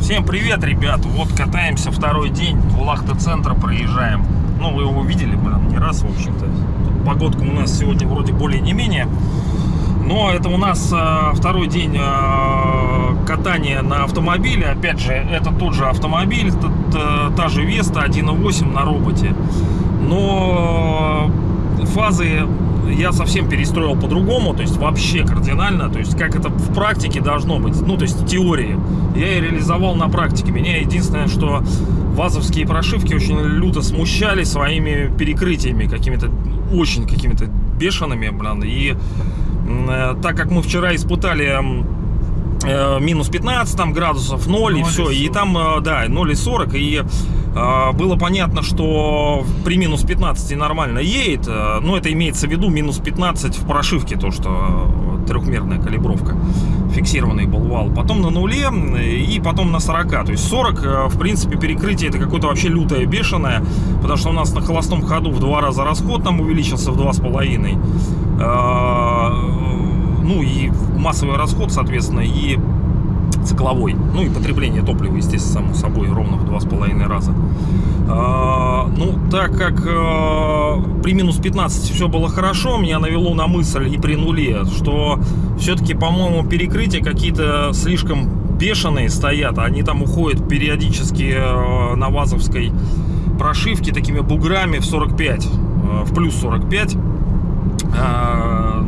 Всем привет, ребят! Вот катаемся второй день, Вулахта центра проезжаем. Ну, вы его видели, блин, не раз, в общем-то. Погодка у нас сегодня вроде более не менее. Но это у нас э, второй день э, катания на автомобиле. Опять же, это тот же автомобиль, т- та же Веста 1.8 на роботе. Но фазы я совсем перестроил по-другому, то есть вообще кардинально, то есть как это в практике должно быть, ну то есть в теории. Я и реализовал на практике. Меня единственное, что вазовские прошивки очень люто смущали своими перекрытиями, какими-то очень какими-то бешеными, блин, и э, так как мы вчера испытали э, минус 15 там градусов, 0 и 0 и все, и 40. там, э, да, 0 и 40, и э, было понятно, что при минус 15 нормально едет, э, но это имеется в виду минус 15 в прошивке, то, что э, трехмерная калибровка, фиксированный был вал, потом на нуле э, и потом на 40, то есть 40, э, в принципе, перекрытие это какое-то вообще лютое, бешеное, потому что у нас на холостом ходу в два раза расход там увеличился в два с половиной, Э, и массовый расход, соответственно, и цикловой. Ну и потребление топлива, естественно, само собой, ровно в два с половиной раза. А, ну, так как э, при минус 15 все было хорошо, меня навело на мысль и при нуле, что все-таки, по-моему, перекрытия какие-то слишком бешеные стоят. Они там уходят периодически э, на вазовской прошивке такими буграми в 45, э, в плюс 45.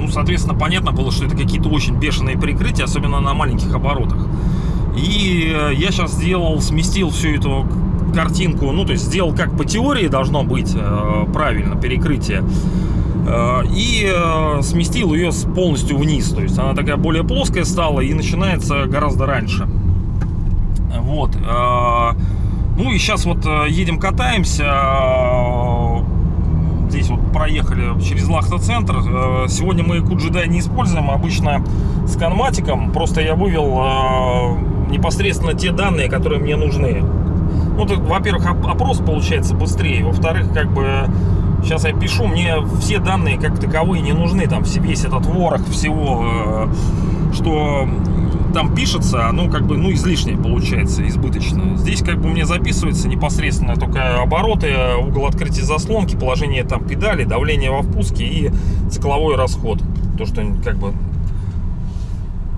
Ну, соответственно, понятно было, что это какие-то очень бешеные прикрытия, особенно на маленьких оборотах. И э, я сейчас сделал, сместил всю эту картинку, ну, то есть сделал как по теории должно быть э, правильно перекрытие. Э, И сместил ее полностью вниз, то есть она такая более плоская стала и начинается гораздо раньше. Вот. Ну и сейчас вот едем катаемся. Проехали через Лахта-центр. Э, Сегодня мы Куджидай не используем, обычно с канматиком. Просто я вывел э, непосредственно те данные, которые мне нужны. Ну, во-первых, оп- опрос получается быстрее. Во-вторых, как бы сейчас я пишу, мне все данные как таковые не нужны. Там весь этот ворох всего, э, что там пишется, ну, как бы, ну, излишнее получается, избыточно. Здесь, как бы, мне записывается непосредственно только обороты, угол открытия заслонки, положение там педали, давление во впуске и цикловой расход. То, что, как бы,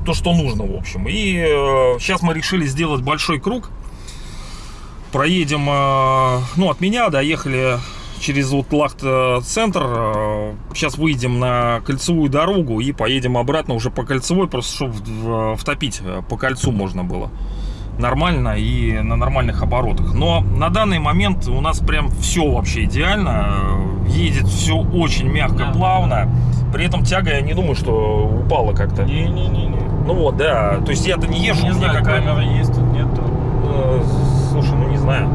то, что нужно, в общем. И э, сейчас мы решили сделать большой круг. Проедем, э, ну, от меня доехали через вот Лахт-центр. Э, Сейчас выйдем на кольцевую дорогу и поедем обратно уже по кольцевой, просто чтобы втопить э, по кольцу можно было нормально и на нормальных оборотах. Но на данный момент у нас прям все вообще идеально. Э, Едет все очень мягко, Да. плавно. При этом тяга, я не думаю, что упала как-то. Не-не-не. Ну вот, да. То есть я-то не езжу, Не знаю, как бы, камера есть, тут нету. э, Слушай, ну не знаю.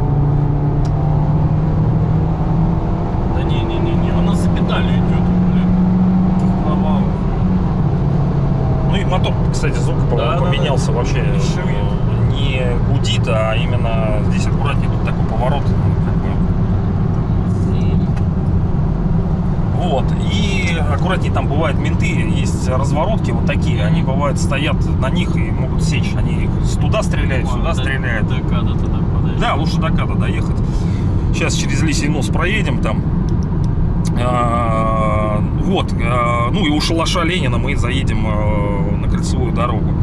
Да не-не-не, она за педалью идет, блин. Провал. Ну и мотор, кстати, звук Да, да, поменялся да. вообще. Не шумит. Э, Не гудит, а именно здесь аккуратнее тут такой поворот. бы. Вот. И аккуратнее там бывают менты, есть разворотки вот такие, они бывают стоят на них и могут сечь. Они туда стреляют, сюда стреляют. До Када тогда подойдет. Да, лучше до Када доехать. Сейчас через Лисий нос проедем там. А, Вот, а, ну и у шалаша Ленина мы заедем а, на кольцевую дорогу.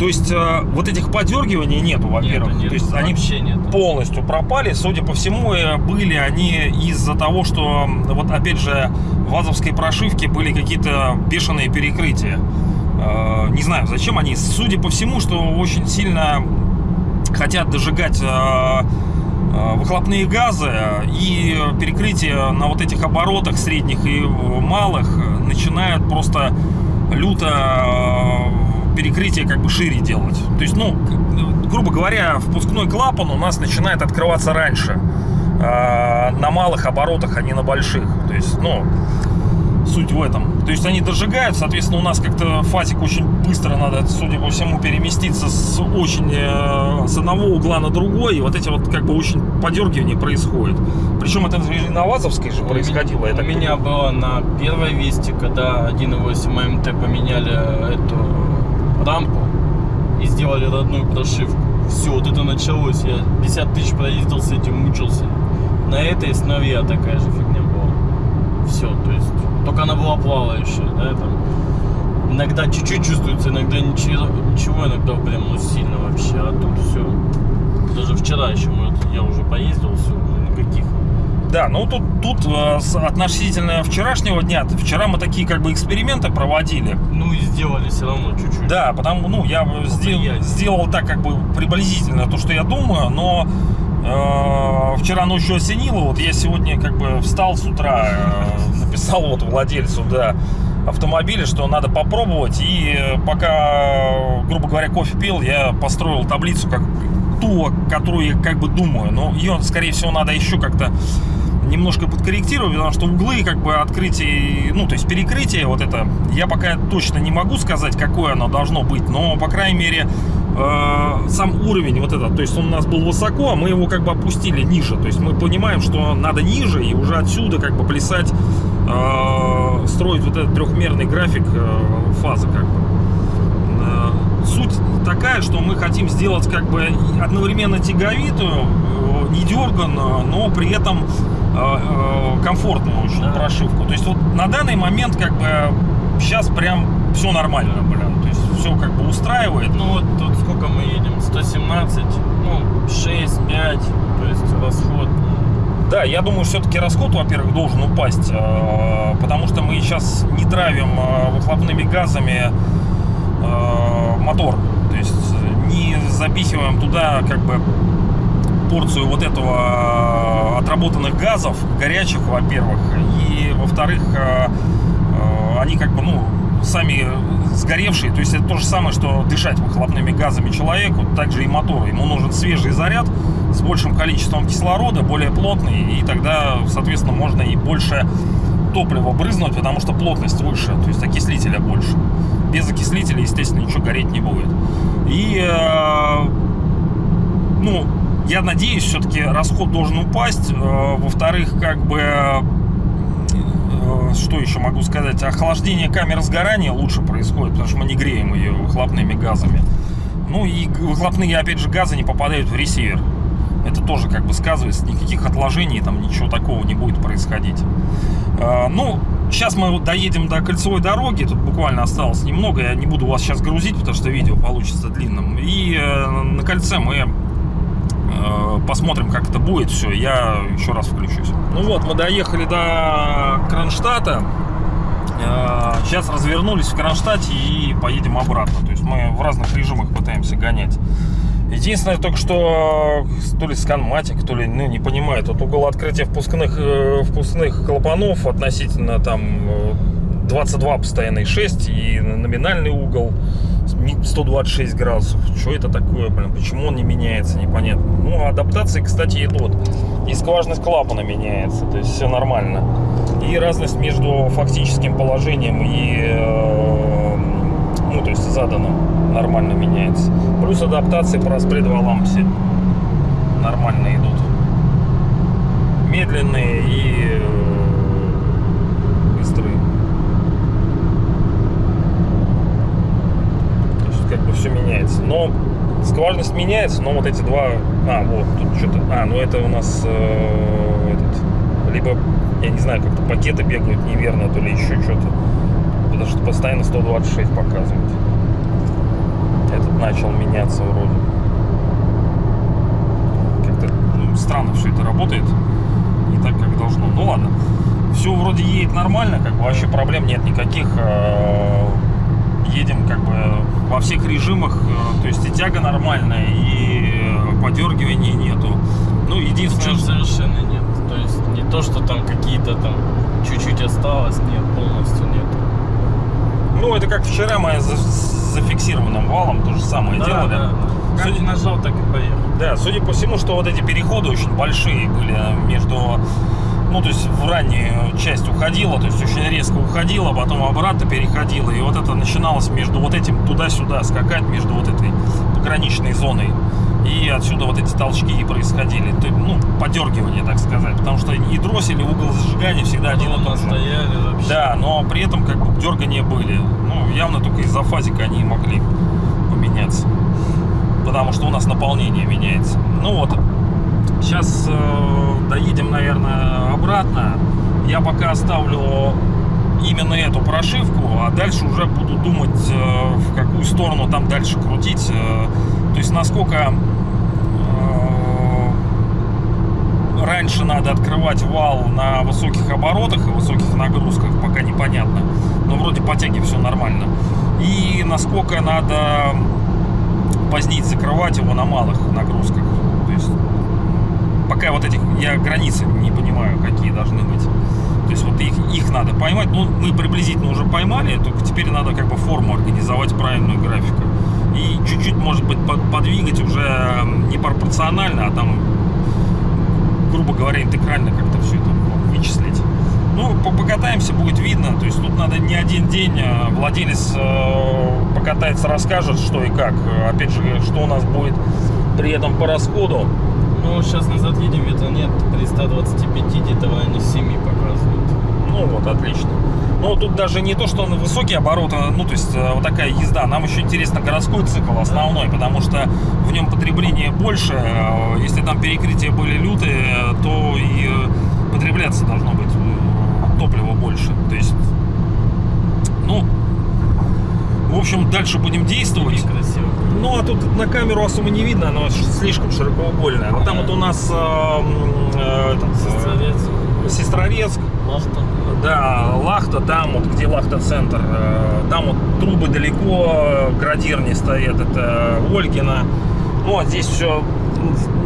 То есть вот этих подергиваний нету, во-первых. Нету, То есть они нету. полностью пропали. Судя по всему, э, были они из-за того, что вот опять же в вазовской прошивке были какие-то бешеные перекрытия. Э, Не знаю, зачем они. Судя по всему, что очень сильно хотят дожигать э, э, выхлопные газы и перекрытие на вот этих оборотах средних и малых начинают просто люто э, перекрытие как бы шире делать. То есть, ну, грубо говоря, впускной клапан у нас начинает открываться раньше. э, На малых оборотах, а не на больших. То есть, ну, Суть в этом. То есть они дожигают, соответственно, у нас как-то фазик очень быстро надо, судя по всему, переместиться с очень э, с одного угла на другой, и вот эти вот как бы очень подергивания происходит. Причем это на Вазовской же происходило. я У так меня было на первой весте, когда 1.8 АМТ поменяли эту рампу и сделали родную прошивку. Все, вот это началось. Я 50 тысяч проездил с этим, мучился. На этой основе такая же фигня только она была плавающая, да, там. Иногда чуть-чуть чувствуется, иногда ничего, ничего иногда прям ну сильно вообще, а тут все. Даже вчера еще мы, я уже поездил, все, никаких. Да, ну тут, тут э, относительно вчерашнего дня, вчера мы такие как бы эксперименты проводили. Ну и сделали все равно чуть-чуть. Да, потому, ну, я сделал, Повлиять. сделал так, как бы приблизительно то, что я думаю, но э, вчера ночью осенило, вот я сегодня как бы встал с утра, э, написал вот владельцу, да, автомобиля, что надо попробовать, и э, пока, грубо говоря, кофе пил, я построил таблицу, как ту, которую я как бы думаю, но ее, скорее всего, надо еще как-то немножко подкорректировать, потому что углы как бы открытие, ну то есть перекрытие вот это, я пока точно не могу сказать, какое оно должно быть, но по крайней мере э, сам уровень вот этот, то есть он у нас был высоко, а мы его как бы опустили ниже, то есть мы понимаем, что надо ниже и уже отсюда как бы плясать, э, строить вот этот трехмерный график э, фазы как бы. Э, Суть такая, что мы хотим сделать как бы одновременно тяговитую, э, не дерганную, но при этом э, э, комфортную очень Да. прошивку. То есть вот на данный момент как бы сейчас прям все нормально, блин. Все как бы устраивает. Ну вот тут сколько мы едем? 117, ну 6, 5, то есть расход. Да, я думаю, все-таки расход, во-первых, должен упасть, э, потому что мы сейчас не травим э, выхлопными газами э, мотор. То есть не запихиваем туда как бы порцию вот этого отработанных газов, горячих, во-первых, и во-вторых, они как бы, ну, сами сгоревшие, то есть это то же самое, что дышать выхлопными газами человеку, также и мотору. Ему нужен свежий заряд с большим количеством кислорода, более плотный, и тогда, соответственно, можно и больше топлива брызнуть, потому что плотность выше, то есть окислителя больше. Без окислителя, естественно, ничего гореть не будет. И, э, ну, я надеюсь, все-таки расход должен упасть. Э, Во-вторых, как бы, что еще могу сказать, охлаждение камеры сгорания лучше происходит, потому что мы не греем ее выхлопными газами. Ну и выхлопные, опять же, газы не попадают в ресивер. Это тоже как бы сказывается, никаких отложений, там ничего такого не будет происходить. Э, Ну, сейчас мы доедем до кольцевой дороги, тут буквально осталось немного, я не буду вас сейчас грузить, потому что видео получится длинным. И э, на кольце мы э, посмотрим, как это будет все, я еще раз включусь. Ну вот, мы доехали до Кронштадта, Э, сейчас развернулись в Кронштадте и поедем обратно, то есть мы в разных режимах пытаемся гонять. Единственное, только что то ли сканматик, то ли, ну, не понимаю, тут угол открытия впускных, э, впускных клапанов относительно там э, 22 постоянный 6 и номинальный угол 126 градусов. Что это такое, блин? Почему он не меняется, непонятно. Ну, адаптации, кстати, идут. И скважность клапана меняется, то есть все нормально. И разность между фактическим положением и э, ну, то есть заданным нормально меняется. Плюс адаптации по распреду валам все нормально идут. Медленные и э, быстрые. То есть как бы все меняется. Но скважность меняется, но вот эти два... А, вот, тут что-то... А, ну это у нас э, этот... Либо, я не знаю, как-то пакеты бегают неверно, то ли еще что-то. Потому что постоянно 126 показывает. Этот начал меняться вроде. Как-то ну, странно все это работает. Не так, как должно. Ну ладно. Все вроде едет нормально, как бы вообще проблем нет никаких. Э, Едем как бы во всех режимах. э, То есть и тяга нормальная, и э, подергивания нету. Ну, единственное, совершенно нет. То есть не то, что там какие-то там чуть-чуть осталось, нет, полностью нет. Ну, это как вчера мы за, зафиксированным валом то же самое делали. да. Как Судя- нажал, так и поехал. Да, судя по всему, что вот эти переходы очень большие были между ну, то есть в раннюю часть уходила, то есть очень резко уходила, потом обратно переходила, и вот это начиналось между вот этим туда-сюда скакать, между вот этой пограничной зоной. И отсюда вот эти толчки и происходили, то, ну, подергивание, так сказать, потому что и дроссель, и угол зажигания всегда один и тот же. Да, но при этом как бы дергания были. Ну, явно только из-за фазика они могли поменяться. Потому что у нас наполнение меняется. Ну вот, сейчас э, доедем, наверное, обратно. Я пока оставлю именно эту прошивку, а дальше уже буду думать, э, в какую сторону там дальше крутить. э, то есть насколько э, раньше надо открывать вал на высоких оборотах и высоких нагрузках, пока непонятно. Но вроде по тяге все нормально. И насколько надо позднее закрывать его на малых нагрузках. Пока вот этих я границы не понимаю, какие должны быть. То есть вот их, их надо поймать. Ну, мы приблизительно уже поймали, только теперь надо как бы форму организовать правильную графику. И чуть-чуть, может быть, под- подвигать уже не пропорционально, а там, грубо говоря, интегрально как-то все это вычислить. Ну, по- покатаемся, будет видно. То есть тут надо не один день. а Владелец э, покатается, расскажет, что и как. Опять же, что у нас будет при этом по расходу. Ну, сейчас назад едем, ветра нет. При 125 где-то районе 7 показывают. Ну вот, отлично. Но тут даже не то, что на высокие обороты, ну то есть э, вот такая езда. Нам еще интересно городской цикл основной, потому что в нем потребление больше. Э, Если там перекрытия были лютые, то и э, потребляться должно быть топлива больше. То есть, ну, в общем, дальше будем действовать. Красиво. Ну, а тут на камеру особо не видно, оно ш- слишком широкоугольное. Но там вот у нас э, э, этот, э, Сестрорец. Сестрорецк, Лахта. да, Лахта, там вот, где Лахта-центр, э, там вот трубы далеко, э, градирни стоят, это Ольгина. Ну, а здесь все,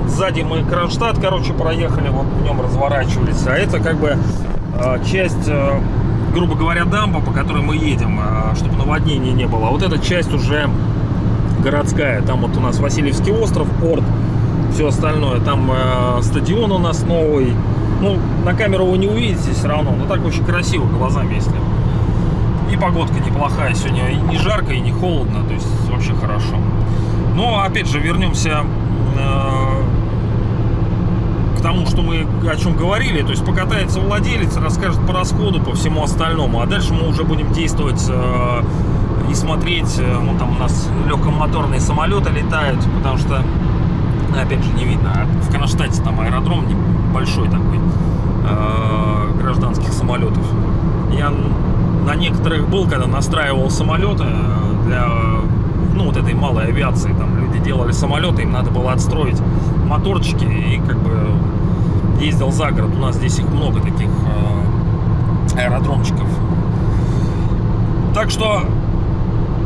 сзади мы Кронштадт, короче, проехали, вот в нем разворачивались. А это как бы часть, грубо говоря, дамба, по которой мы едем, чтобы наводнения не было. А вот эта часть уже городская. Там вот у нас Васильевский остров, порт, все остальное. Там э, стадион у нас новый. Ну, на камеру вы не увидите все равно, но так очень красиво глазами, если. И погодка неплохая сегодня, и не жарко, и не холодно, то есть вообще хорошо. Но опять же вернемся э, к тому, что мы о чем говорили. То есть покатается владелец, расскажет по расходу, по всему остальному. А дальше мы уже будем действовать э, и смотреть. э, Ну, там у нас легкомоторные самолеты летают, потому что, ну, опять же, не видно. А в Кронштадте там аэродром большой такой э, гражданских самолетов. Я на некоторых был, когда настраивал самолеты э, для ну, вот этой малой авиации. Там люди делали самолеты, им надо было отстроить моторчики и как бы ездил за город. У нас здесь их много таких аэродромчиков. Так что,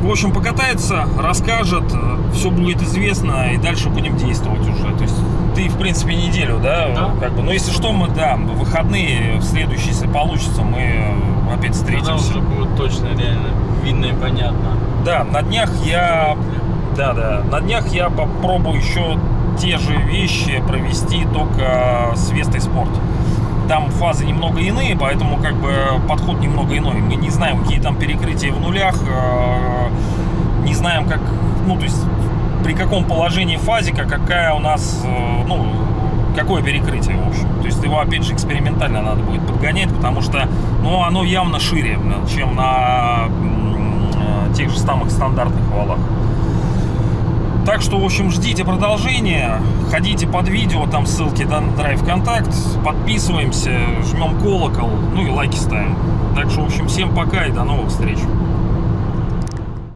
в общем, покатается, расскажет, все будет известно, и дальше будем действовать уже. То есть ты, в принципе, неделю, да, Да. как бы. Но если что, мы, да, в выходные, в следующие, если получится, мы э, опять Тогда встретимся. уже будет точно реально видно и понятно. Да, на днях я, да, да, на днях я попробую еще те же вещи провести только с Вестой Спорт. Там фазы немного иные, поэтому как бы подход немного иной. Мы не знаем, какие там перекрытия в нулях, э, не знаем, как, ну, то есть при каком положении фазика, какая у нас, э, ну, какое перекрытие, в общем. То есть его, опять же, экспериментально надо будет подгонять, потому что, ну, оно явно шире, чем на э, тех же самых стандартных валах. Так что, в общем, ждите продолжения. Ходите под видео, там ссылки на Drive Контакт. Подписываемся, жмем колокол, ну и лайки ставим. Так что, в общем, всем пока и до новых встреч.